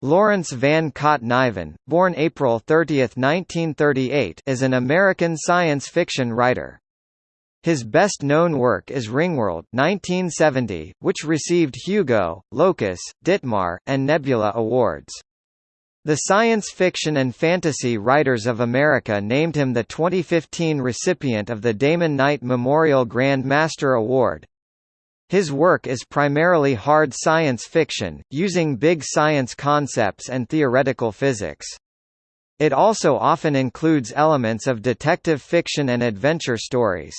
Lawrence Van Cott Niven, born April 30, 1938, is an American science fiction writer. His best-known work is Ringworld 1970, which received Hugo, Locus, Ditmar, and Nebula awards. The Science Fiction and Fantasy Writers of America named him the 2015 recipient of the Damon Knight Memorial Grand Master Award. His work is primarily hard science fiction, using big science concepts and theoretical physics. It also often includes elements of detective fiction and adventure stories.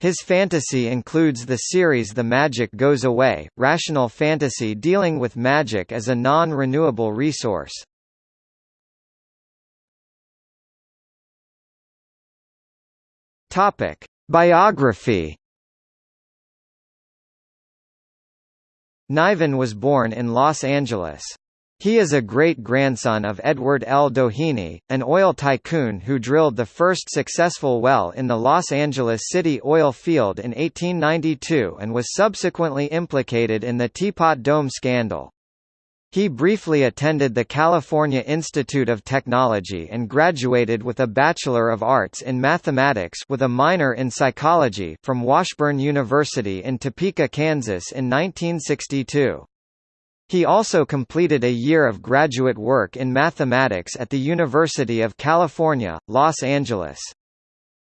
His fantasy includes the series The Magic Goes Away, rational fantasy dealing with magic as a non-renewable resource. Biography Niven was born in Los Angeles. He is a great-grandson of Edward L. Doheny, an oil tycoon who drilled the first successful well in the Los Angeles City oil field in 1892 and was subsequently implicated in the Teapot Dome scandal. He briefly attended the California Institute of Technology and graduated with a Bachelor of Arts in Mathematics with a minor in Psychology from Washburn University in Topeka, Kansas in 1962. He also completed a year of graduate work in mathematics at the University of California, Los Angeles.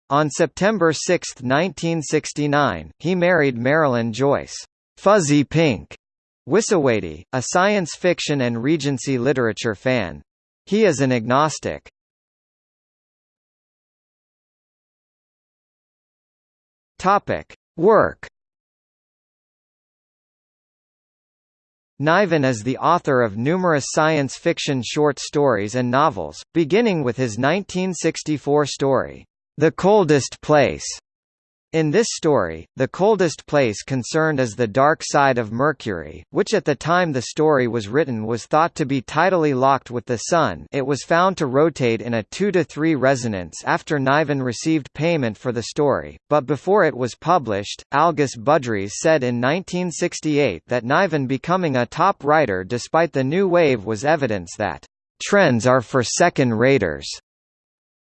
On September 6, 1969, he married Marilyn Joyce, Fuzzy Pink, Wisowaty, a science fiction and Regency literature fan. He is an agnostic. Topic: Work. Niven is the author of numerous science fiction short stories and novels, beginning with his 1964 story, The Coldest Place, in this story, the coldest place concerned is the dark side of Mercury, which at the time the story was written was thought to be tidally locked with the Sun it was found to rotate in a 2 to 3 resonance after Niven received payment for the story, but before it was published, Algis Budrys said in 1968 that Niven becoming a top writer despite the new wave was evidence that, "...trends are for second-raters."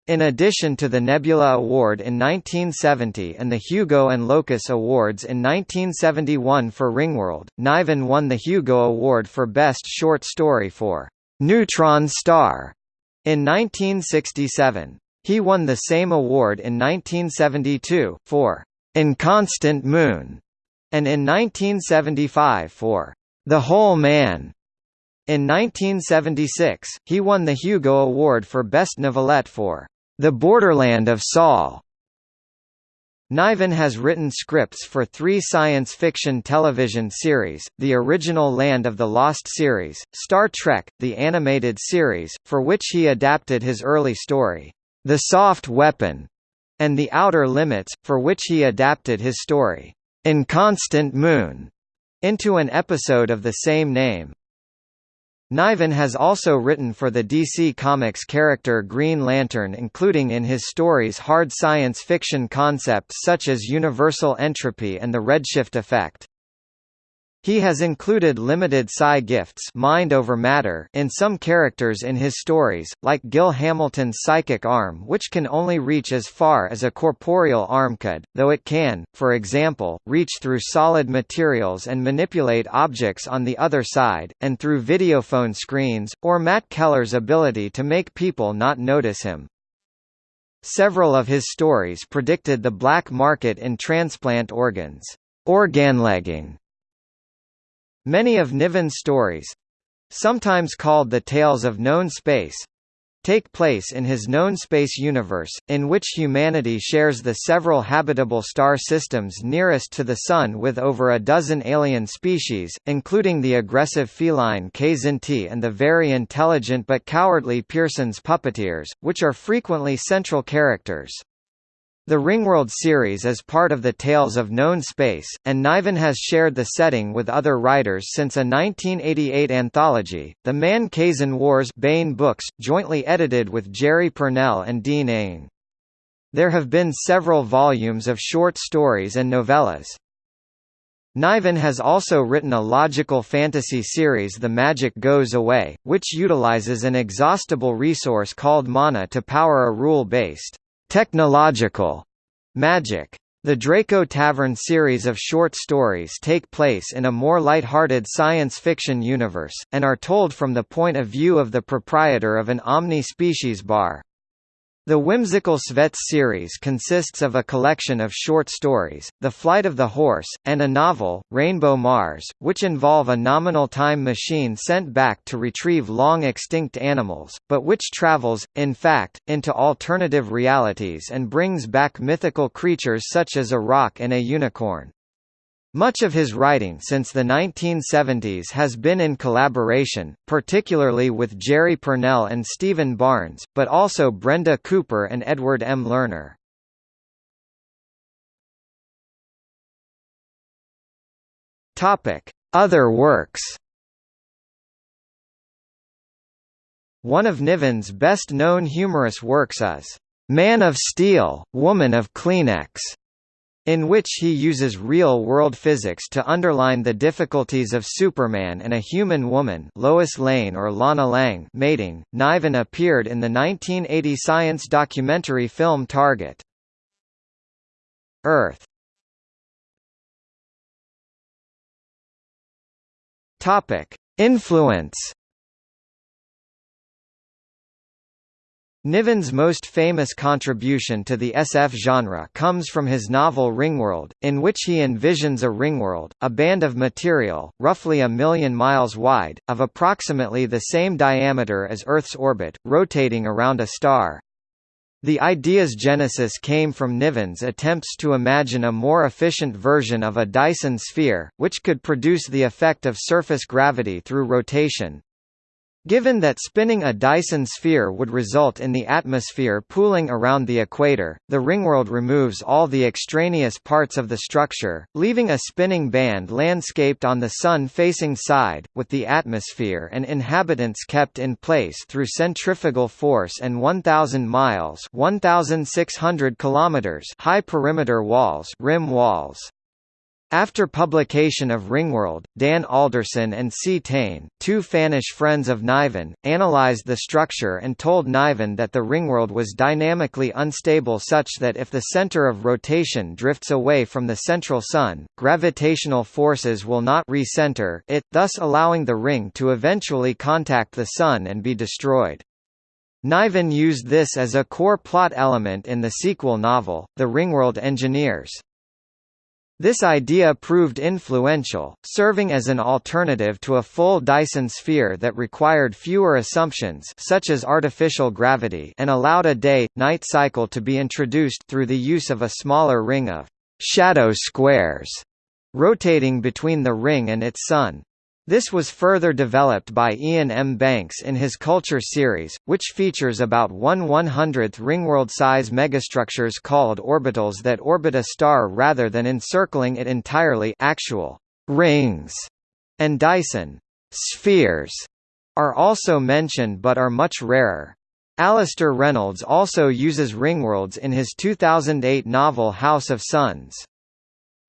In addition to the Nebula Award in 1970 and the Hugo and Locus Awards in 1971 for Ringworld, Niven won the Hugo Award for Best Short Story for Neutron Star in 1967. He won the same award in 1972, for Inconstant Moon, and in 1975 for The Whole Man. In 1976, he won the Hugo Award for Best Novelette for the Borderland of Sol. Niven has written scripts for three science fiction television series, the original Land of the Lost series, Star Trek, the animated series, for which he adapted his early story, The Soft Weapon, and The Outer Limits, for which he adapted his story, Inconstant Moon, into an episode of the same name. Niven has also written for the DC Comics character Green Lantern including in his stories hard science fiction concepts such as universal entropy and the redshift effect. He has included limited psi gifts mind over matter in some characters in his stories, like Gil Hamilton's psychic arm which can only reach as far as a corporeal arm could, though it can, for example, reach through solid materials and manipulate objects on the other side, and through videophone screens, or Matt Keller's ability to make people not notice him. Several of his stories predicted the black market in transplant organs. Organlegging Many of Niven's stories—sometimes called the Tales of Known Space, take place in his known space universe, in which humanity shares the several habitable star systems nearest to the Sun with over a dozen alien species, including the aggressive feline Kzinti and the very intelligent but cowardly Pierson's puppeteers, which are frequently central characters. The Ringworld series is part of the Tales of Known Space, and Niven has shared the setting with other writers since a 1988 anthology, The Man Kzin Wars Baen Books, jointly edited with Jerry Pournelle and Dean Ing. There have been several volumes of short stories and novellas. Niven has also written a logical fantasy series The Magic Goes Away, which utilizes an exhaustible resource called mana to power a rule-based, technological magic. The Draco Tavern series of short stories take place in a more light-hearted science fiction universe, and are told from the point of view of the proprietor of an omni-species bar. The whimsical Svetz series consists of a collection of short stories, The Flight of the Horse, and a novel, Rainbow Mars, which involve a nominal time machine sent back to retrieve long-extinct animals, but which travels, in fact, into alternative realities and brings back mythical creatures such as a roc and a unicorn. Much of his writing since the 1970s has been in collaboration, particularly with Jerry Pournelle and Stephen Barnes, but also Brenda Cooper and Edward M. Lerner. Other works One of Niven's best-known humorous works is, "'Man of Steel, Woman of Kleenex' in which he uses real-world physics to underline the difficulties of Superman and a human woman Lois Lane or Lana Lang mating. Niven appeared in the 1980 science documentary film Target. Earth Influence Niven's most famous contribution to the SF genre comes from his novel Ringworld, in which he envisions a ringworld, a band of material, roughly a million miles wide, of approximately the same diameter as Earth's orbit, rotating around a star. The idea's genesis came from Niven's attempts to imagine a more efficient version of a Dyson sphere, which could produce the effect of surface gravity through rotation, Given that spinning a Dyson sphere would result in the atmosphere pooling around the equator, the ringworld removes all the extraneous parts of the structure, leaving a spinning band landscaped on the sun-facing side, with the atmosphere and inhabitants kept in place through centrifugal force and 1,000 miles 1,600 kilometers high perimeter walls rim walls. After publication of Ringworld, Dan Alderson and Ctein, two Fanish friends of Niven, analyzed the structure and told Niven that the ringworld was dynamically unstable such that if the center of rotation drifts away from the central Sun, gravitational forces will not recenter it, thus allowing the ring to eventually contact the Sun and be destroyed. Niven used this as a core plot element in the sequel novel, The Ringworld Engineers. This idea proved influential, serving as an alternative to a full Dyson sphere that required fewer assumptions such as artificial gravity and allowed a day-night cycle to be introduced through the use of a smaller ring of «shadow squares» rotating between the ring and its sun. This was further developed by Iain M. Banks in his Culture series, which features about 1 100th ringworld-size megastructures called orbitals that orbit a star rather than encircling it entirely actual rings, and Dyson spheres are also mentioned but are much rarer. Alastair Reynolds also uses ringworlds in his 2008 novel House of Suns.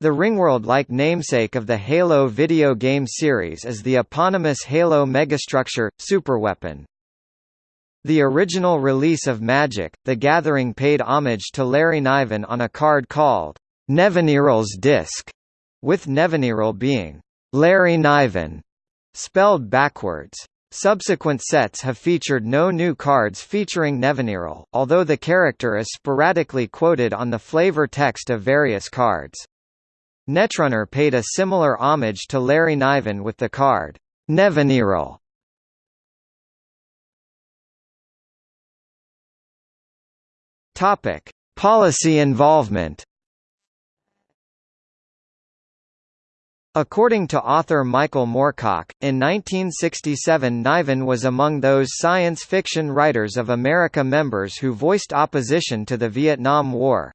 The Ringworld-like namesake of the Halo video game series is the eponymous Halo megastructure, superweapon. The original release of Magic, The Gathering paid homage to Larry Niven on a card called Nevinyrral's Disc, with Nevinyrral being Larry Niven, spelled backwards. Subsequent sets have featured no new cards featuring Nevinyrral, although the character is sporadically quoted on the flavor text of various cards. Netrunner paid a similar homage to Larry Niven with the card, Nevinyrral. Topic: Policy involvement. According to author Michael Moorcock, in 1967 Niven was among those science fiction writers of America members who voiced opposition to the Vietnam War.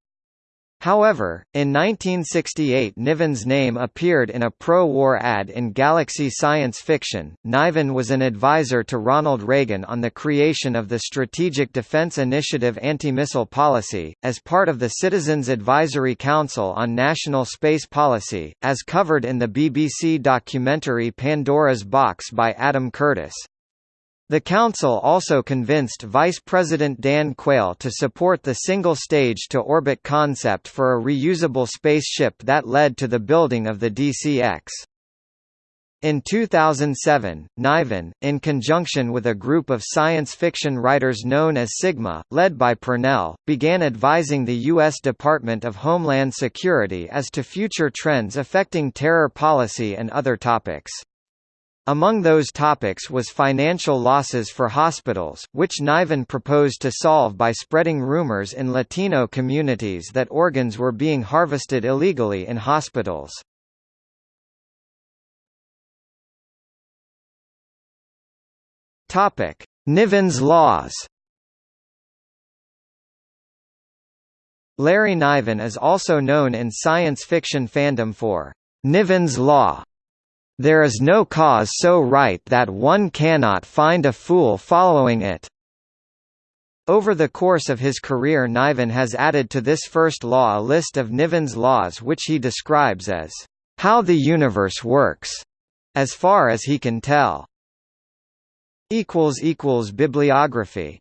However, in 1968 Niven's name appeared in a pro-war ad in Galaxy Science Fiction. Niven was an advisor to Ronald Reagan on the creation of the Strategic Defense Initiative anti-missile policy, as part of the Citizens Advisory Council on National Space Policy, as covered in the BBC documentary Pandora's Box by Adam Curtis. The Council also convinced Vice President Dan Quayle to support the single stage-to-orbit concept for a reusable spaceship that led to the building of the DCX. In 2007, Niven, in conjunction with a group of science fiction writers known as Sigma, led by Pournelle, began advising the U.S. Department of Homeland Security as to future trends affecting terror policy and other topics. Among those topics was financial losses for hospitals, which Niven proposed to solve by spreading rumors in Latino communities that organs were being harvested illegally in hospitals. Niven's laws Larry Niven is also known in science fiction fandom for Niven's Law there is no cause so right that one cannot find a fool following it. Over the course of his career Niven has added to this first law a list of Niven's laws which he describes as, "...how the universe works," as far as he can tell. Bibliography